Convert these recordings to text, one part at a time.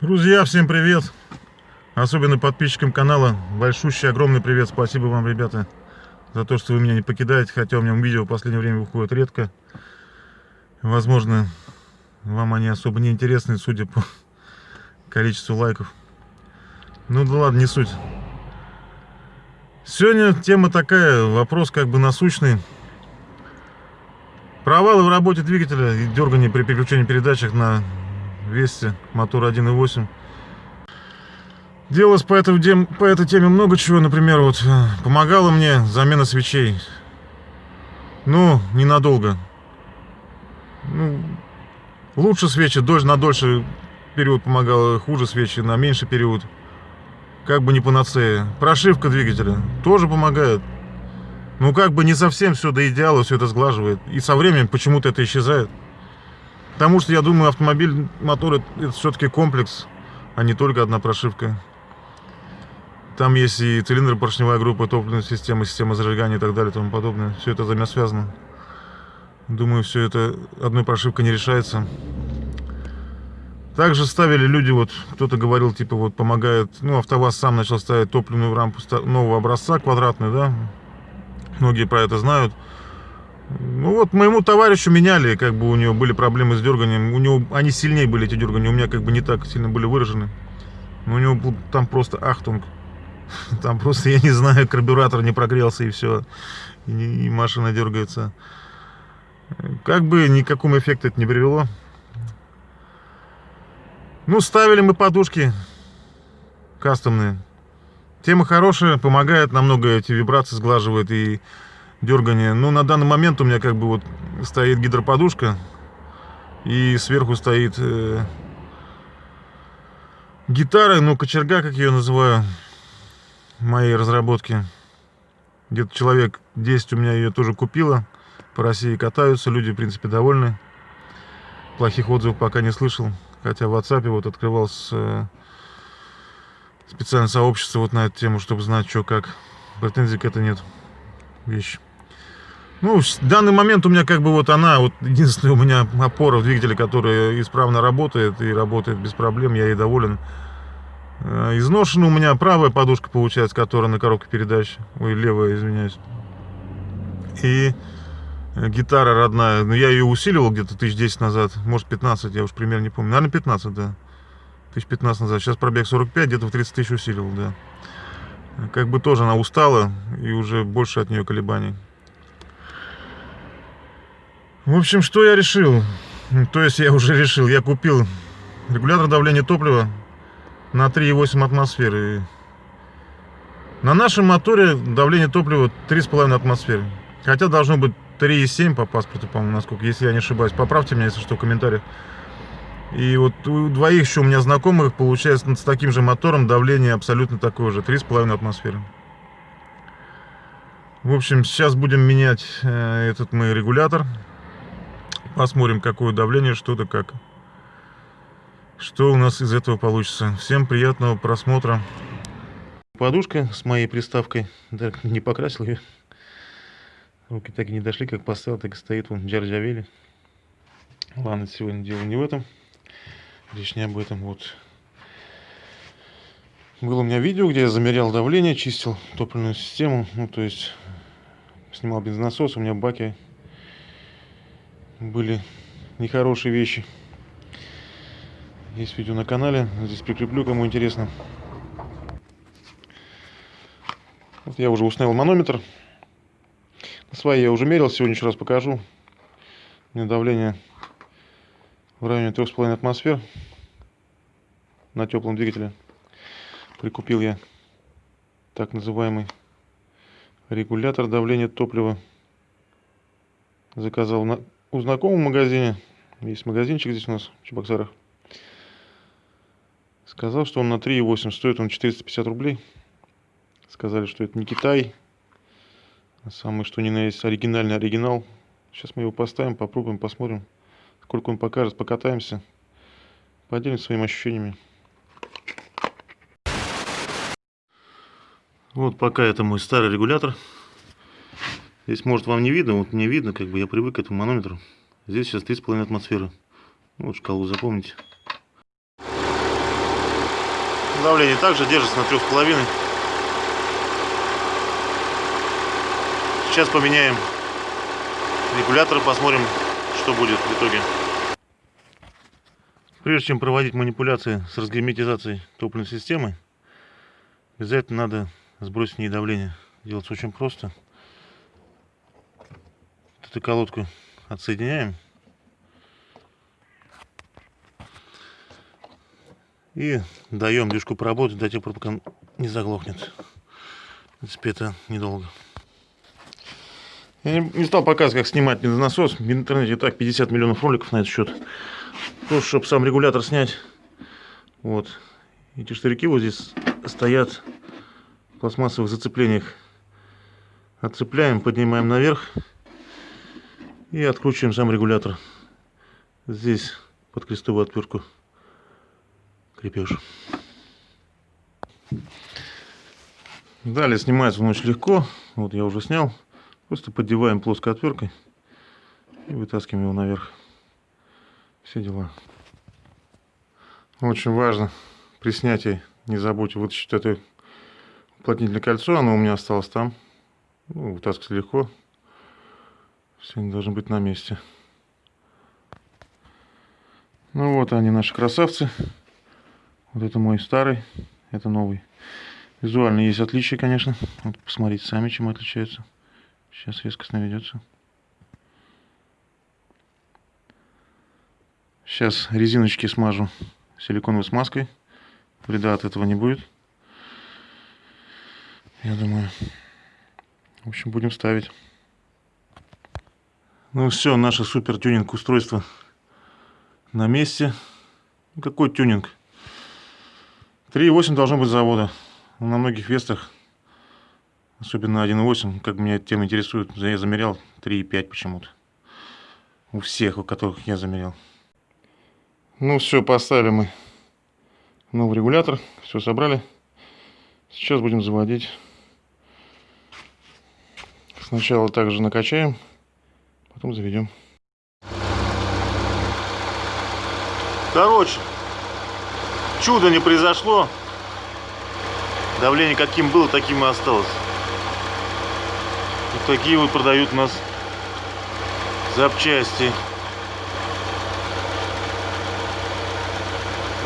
Друзья, всем привет! Особенно подписчикам канала. Большущий, огромный привет. Спасибо вам, ребята, за то, что вы меня не покидаете. Хотя у меня видео в последнее время выходит редко. Возможно, вам они особо не интересны, судя по количеству лайков. Ну да ладно, не суть. Сегодня тема такая, вопрос как бы насущный. Провалы в работе двигателя и дергание при переключении передачах на Вести, мотор 1.8. Делалось по, этой, по этой теме много чего. Например, вот э, помогала мне замена свечей. Ну, ненадолго. Ну, лучше свечи, дольше, на дольше период помогала, хуже свечи на меньший период. Как бы не панацея. Прошивка двигателя тоже помогает. Ну, как бы не совсем все до идеала, все это сглаживает. И со временем почему-то это исчезает. Потому что, я думаю, автомобиль, мотор это все-таки комплекс, а не только одна прошивка. Там есть и цилиндр, поршневая группа, топливная система, система зажигания и так далее и тому подобное. Все это взаимосвязано. Думаю, все это одной прошивкой не решается. Также ставили люди, вот кто-то говорил, типа вот помогает, ну АвтоВАЗ сам начал ставить топливную рампу нового образца, квадратную, да. Многие про это знают. Ну вот моему товарищу меняли, как бы у него были проблемы с дерганием. У него они сильнее были эти дергания, у меня как бы не так сильно были выражены. Но у него был там просто ахтунг. Там просто, я не знаю, карбюратор не прогрелся и все. И, и машина дергается. Как бы никакому эффекту это не привело. Ну, ставили мы подушки кастомные. Тема хорошая, помогает намного эти вибрации сглаживает и дергание. Ну, на данный момент у меня как бы вот стоит гидроподушка. И сверху стоит э, гитара, ну, кочерга, как ее называю, моей разработки. Где-то человек 10 у меня ее тоже купила. По России катаются, люди, в принципе, довольны. Плохих отзывов пока не слышал. Хотя в WhatsApp вот открывал с, э, специальное сообщество вот на эту тему, чтобы знать, что как. Претензий к этому нет. Вещь. Ну, в данный момент у меня как бы вот она, вот единственная у меня опора в двигателе, которая исправно работает и работает без проблем, я ей доволен. Э, изношена у меня правая подушка получается, которая на коробке передач, ой, левая, извиняюсь. И э, гитара родная, но я ее усиливал где-то тысяч десять назад, может 15, я уж примерно не помню, наверное 15, да. Тысяч 15 назад, сейчас пробег 45, где-то в 30 тысяч усиливал, да. Как бы тоже она устала и уже больше от нее колебаний. В общем, что я решил? То есть я уже решил, я купил регулятор давления топлива на 3,8 атмосферы. На нашем моторе давление топлива 3,5 атмосферы. Хотя должно быть 3,7 по паспорту, по-моему, насколько, если я не ошибаюсь. Поправьте меня, если что, в комментариях. И вот у двоих еще у меня знакомых получается с таким же мотором давление абсолютно такое же, 3,5 атмосферы. В общем, сейчас будем менять э, этот мой регулятор. Посмотрим, какое давление, что-то как. Что у нас из этого получится. Всем приятного просмотра. Подушка с моей приставкой. Да, не покрасил ее. Руки так и не дошли, как поставил, так и стоит. Вон, джарджавели. Ладно, сегодня дело не в этом. Речь не об этом. Вот. Было у меня видео, где я замерял давление, чистил топливную систему. Ну, то есть, снимал бензонасос. У меня в баке были нехорошие вещи. Есть видео на канале, здесь прикреплю, кому интересно. Вот я уже установил манометр. На своей я уже мерил, сегодня еще раз покажу. У меня давление в районе 3,5 атмосфер на теплом двигателе. Прикупил я так называемый регулятор давления топлива. Заказал на у знакомого магазине. Есть магазинчик здесь у нас в Чебоксарах. Сказал, что он на 3,8 стоит он 450 рублей. Сказали, что это не Китай. А самый что ни на есть оригинальный оригинал. Сейчас мы его поставим, попробуем, посмотрим, сколько он покажет, покатаемся. Поделимся своими ощущениями. Вот пока это мой старый регулятор. Здесь, может, вам не видно, вот мне видно, как бы я привык к этому манометру. Здесь сейчас 3,5 атмосферы. Ну, вот шкалу запомните. Давление также держится на трех с половиной. Сейчас поменяем регулятор, посмотрим, что будет в итоге. Прежде чем проводить манипуляции с разгерметизацией топливной системы, обязательно надо сбросить в ней давление. Делается очень просто. Эту колодку отсоединяем. И даем движку поработать до тех пор, пока не заглохнет. В принципе, это недолго. Я не стал показывать, как снимать насос. В интернете так 50 миллионов роликов на этот счет. Просто, чтобы сам регулятор снять. Вот. Эти штырьки вот здесь стоят в пластмассовых зацеплениях. Отцепляем, поднимаем наверх. И откручиваем сам регулятор. Здесь под крестовую отвертку крепеж. Далее снимается он очень легко. Вот я уже снял. Просто поддеваем плоской отверткой и вытаскиваем его наверх. Все дела. Очень важно при снятии не забудьте вытащить это уплотнительное кольцо. Оно у меня осталось там. Ну, вытаскивать легко. Они должны быть на месте. Ну вот они, наши красавцы. Вот это мой старый, это новый. Визуально есть отличия, конечно. Вот посмотрите сами, чем отличаются. Сейчас резкость наведется. Сейчас резиночки смажу силиконовой смазкой. Вреда от этого не будет. Я думаю. В общем, будем ставить. Ну все, наше супер тюнинг устройство на месте. Какой тюнинг? 3.8 должно быть завода. На многих вестах Особенно 1.8, как меня тема интересует, я замерял 3.5 почему-то. У всех, у которых я замерял. Ну все, поставили мы новый регулятор, все собрали. Сейчас будем заводить. Сначала также накачаем, потом заведем. Короче, чудо не произошло. Давление каким было, таким и осталось. Вот такие вот продают у нас запчасти.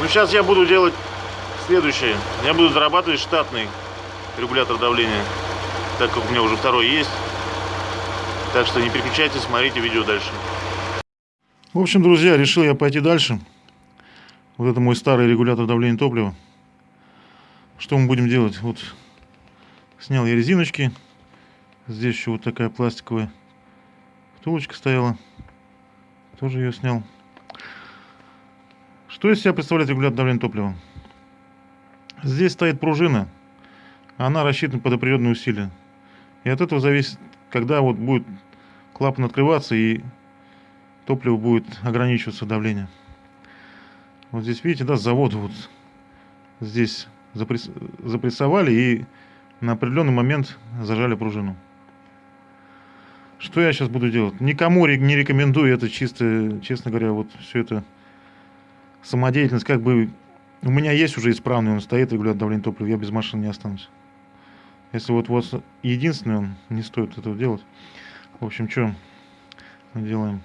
Ну, сейчас я буду делать следующее. Я буду зарабатывать штатный регулятор давления, так как у меня уже второй есть. Так что не переключайтесь, смотрите видео дальше. В общем, друзья, решил я пойти дальше. Вот это мой старый регулятор давления топлива. Что мы будем делать? Вот снял я резиночки Здесь еще вот такая пластиковая втулочка стояла. Тоже ее снял. Что из себя представляет регулятор давления топлива? Здесь стоит пружина. Она рассчитана под определенные усилия. И от этого зависит, когда вот будет клапан открываться и топливо будет ограничиваться давление. Вот здесь видите, да, с завода вот здесь запресс... запрессовали и на определенный момент зажали пружину. Что я сейчас буду делать? Никому не рекомендую это чисто, честно говоря, вот все это самодеятельность, как бы у меня есть уже исправный, он стоит, регулятор давления топлива, я без машины не останусь. Если вот вот единственный, он не стоит этого делать. В общем, что делаем?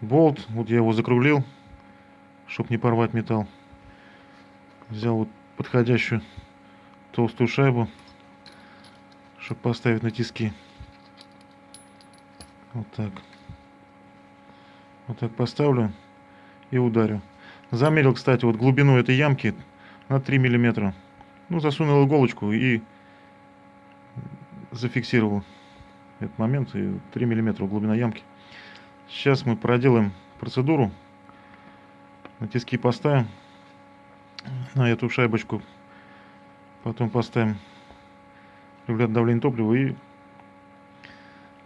Болт, вот я его закруглил, чтобы не порвать металл. Взял вот подходящую толстую шайбу, чтобы поставить на тиски. Вот так. Вот так поставлю и ударю. Замерил, кстати, вот глубину этой ямки на 3 миллиметра. Ну, засунул иголочку и зафиксировал этот момент. И 3 миллиметра глубина ямки. Сейчас мы проделаем процедуру. На тиски поставим. На эту шайбочку. Потом поставим регулятор давления топлива и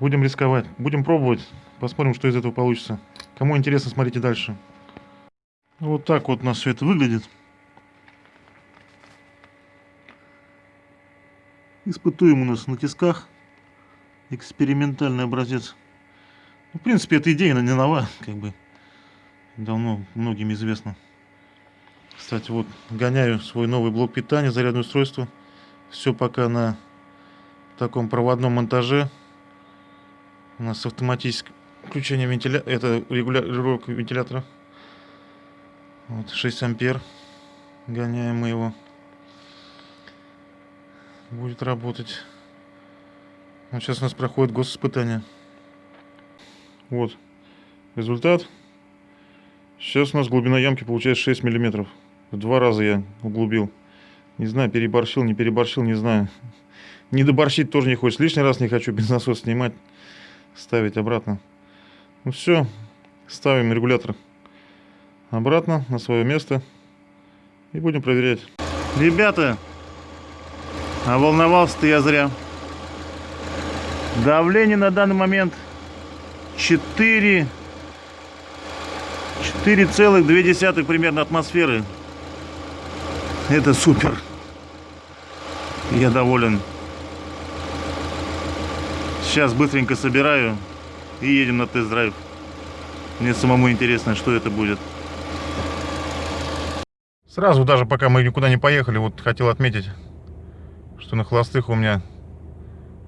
Будем рисковать. Будем пробовать. Посмотрим, что из этого получится. Кому интересно, смотрите дальше. Вот так вот у нас все это выглядит. Испытуем у нас на тисках. Экспериментальный образец. Ну, в принципе, эта идея, не нова, как бы. Давно многим известно. Кстати, вот гоняю свой новый блок питания, зарядное устройство. Все пока на таком проводном монтаже. У нас автоматическое включение вентилятора, это регулировка вентилятора. Вот 6 ампер. Гоняем мы его. Будет работать. Вот сейчас у нас проходит госиспытание. Вот результат. Сейчас у нас глубина ямки получается 6 миллиметров. В два раза я углубил. Не знаю, переборщил, не переборщил, не знаю. Не доборщить тоже не хочется. Лишний раз не хочу без снимать, ставить обратно. Ну все, ставим регулятор обратно на свое место и будем проверять. Ребята, а волновался-то я зря. Давление на данный момент 4 4,2 примерно атмосферы. Это супер. Я доволен. Сейчас быстренько собираю и едем на тест-драйв. Мне самому интересно, что это будет. Сразу, даже пока мы никуда не поехали, вот хотел отметить, что на холостых у меня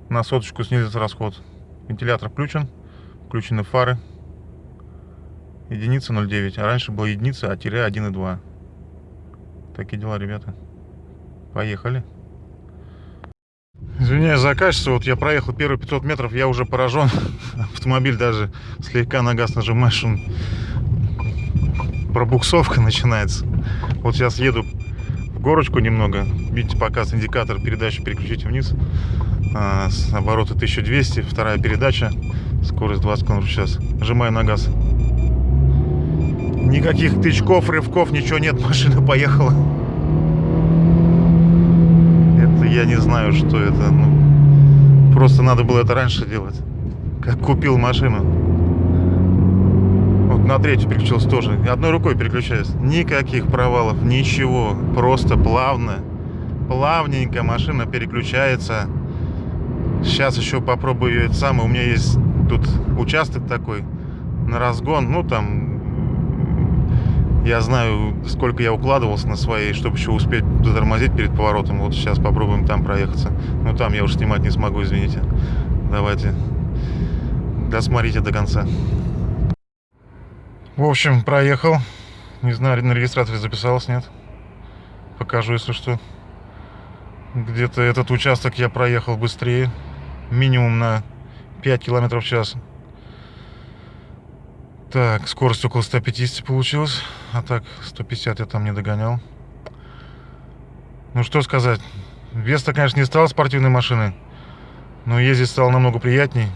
на соточку снизится расход. Вентилятор включен, включены фары. Единица 0,9, а раньше была единица, а тире 1,2. Такие дела, ребята. Поехали. Извиняюсь за качество, вот я проехал первые 500 метров, я уже поражен. Автомобиль даже слегка на газ нажимаешь, он пробуксовка начинается. Вот сейчас еду в горочку немного. Видите, показ индикатор передачи переключите вниз. А, с оборота 1200, вторая передача, скорость 20 км в час. Нажимаю на газ. Никаких тычков, рывков, ничего нет, машина поехала. Это я не знаю, что это. Ну, просто надо было это раньше делать. Как купил машину. Вот на третью переключился тоже. Одной рукой переключаюсь. Никаких провалов, ничего. Просто плавно, плавненько машина переключается. Сейчас еще попробую это самое. У меня есть тут участок такой на разгон. Ну, там я знаю, сколько я укладывался на своей, чтобы еще успеть затормозить перед поворотом. Вот сейчас попробуем там проехаться. Но там я уже снимать не смогу, извините. Давайте досмотрите до конца. В общем, проехал. Не знаю, на регистраторе записалось, нет. Покажу, если что. Где-то этот участок я проехал быстрее. Минимум на 5 километров в час. Так, скорость около 150 получилось. А так, 150 я там не догонял. Ну, что сказать. Веста, конечно, не стала спортивной машиной. Но ездить стало намного приятней.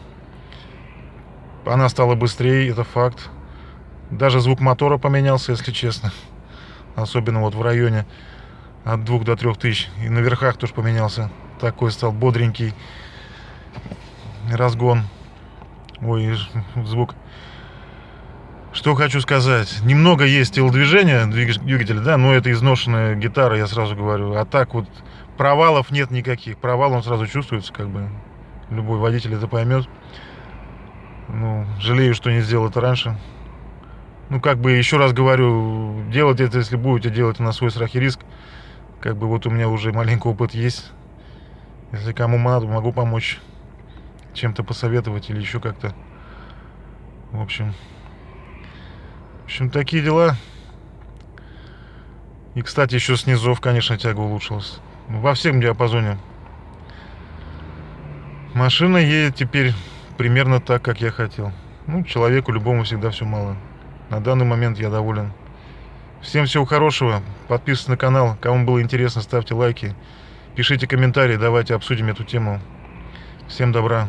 Она стала быстрее, это факт. Даже звук мотора поменялся, если честно. Особенно вот в районе от 2 до 3 тысяч. И на верхах тоже поменялся. Такой стал бодренький разгон. Ой, звук что хочу сказать. Немного есть телодвижения двигателя, да, но это изношенная гитара, я сразу говорю. А так вот провалов нет никаких. Провал он сразу чувствуется, как бы. Любой водитель это поймет. Ну, жалею, что не сделал это раньше. Ну, как бы, еще раз говорю, делать это, если будете делать на свой страх и риск. Как бы вот у меня уже маленький опыт есть. Если кому надо, могу помочь чем-то посоветовать или еще как-то. В общем, в общем, такие дела. И, кстати, еще снизов, конечно, тяга улучшилась. Во всем диапазоне. Машина едет теперь примерно так, как я хотел. Ну, человеку любому всегда все мало. На данный момент я доволен. Всем всего хорошего. Подписывайтесь на канал. Кому было интересно, ставьте лайки. Пишите комментарии, давайте обсудим эту тему. Всем добра.